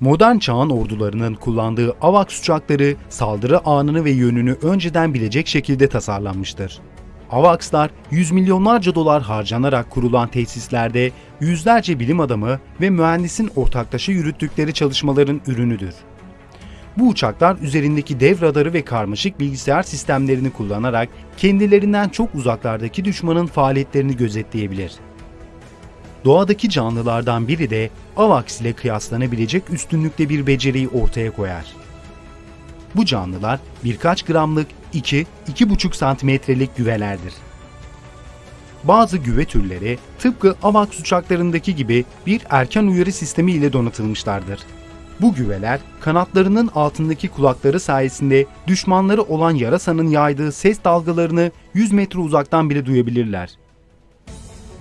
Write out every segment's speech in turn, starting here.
Modern çağın ordularının kullandığı AVAX uçakları saldırı anını ve yönünü önceden bilecek şekilde tasarlanmıştır. AVAX'lar yüz milyonlarca dolar harcanarak kurulan tesislerde yüzlerce bilim adamı ve mühendisin ortaklaşa yürüttükleri çalışmaların ürünüdür. Bu uçaklar üzerindeki dev radarı ve karmaşık bilgisayar sistemlerini kullanarak kendilerinden çok uzaklardaki düşmanın faaliyetlerini gözetleyebilir. Doğadaki canlılardan biri de AVAX ile kıyaslanabilecek üstünlükte bir beceriyi ortaya koyar. Bu canlılar birkaç gramlık 2-2,5 santimetrelik güvelerdir. Bazı güve türleri tıpkı AVAX uçaklarındaki gibi bir erken uyarı sistemi ile donatılmışlardır. Bu güveler kanatlarının altındaki kulakları sayesinde düşmanları olan yarasanın yaydığı ses dalgalarını 100 metre uzaktan bile duyabilirler.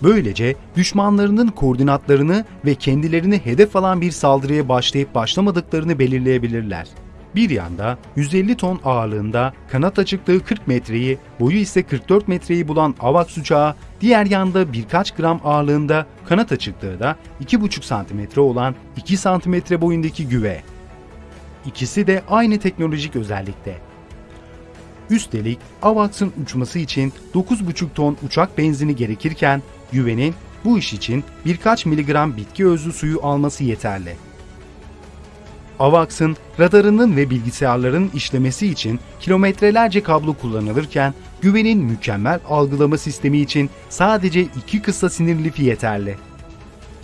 Böylece düşmanlarının koordinatlarını ve kendilerini hedef alan bir saldırıya başlayıp başlamadıklarını belirleyebilirler. Bir yanda 150 ton ağırlığında kanat açıklığı 40 metreyi, boyu ise 44 metreyi bulan AVAX uçağı, diğer yanda birkaç gram ağırlığında kanat açıklığı da 2,5 santimetre olan 2 santimetre boyundaki güve. İkisi de aynı teknolojik özellikte. Üstelik AVAX'ın uçması için 9,5 ton uçak benzini gerekirken güvenin bu iş için birkaç miligram bitki özlü suyu alması yeterli. AVAX'ın radarının ve bilgisayarların işlemesi için kilometrelerce kablo kullanılırken güvenin mükemmel algılama sistemi için sadece iki kısa sinir lifi yeterli.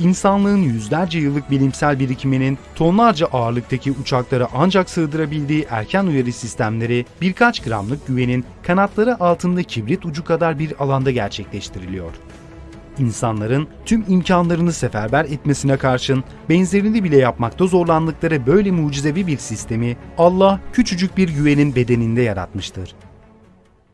İnsanlığın yüzlerce yıllık bilimsel birikiminin tonlarca ağırlıktaki uçaklara ancak sığdırabildiği erken uyarı sistemleri birkaç gramlık güvenin kanatları altında kibrit ucu kadar bir alanda gerçekleştiriliyor. İnsanların tüm imkanlarını seferber etmesine karşın benzerini bile yapmakta zorlandıkları böyle mucizevi bir sistemi Allah küçücük bir güvenin bedeninde yaratmıştır.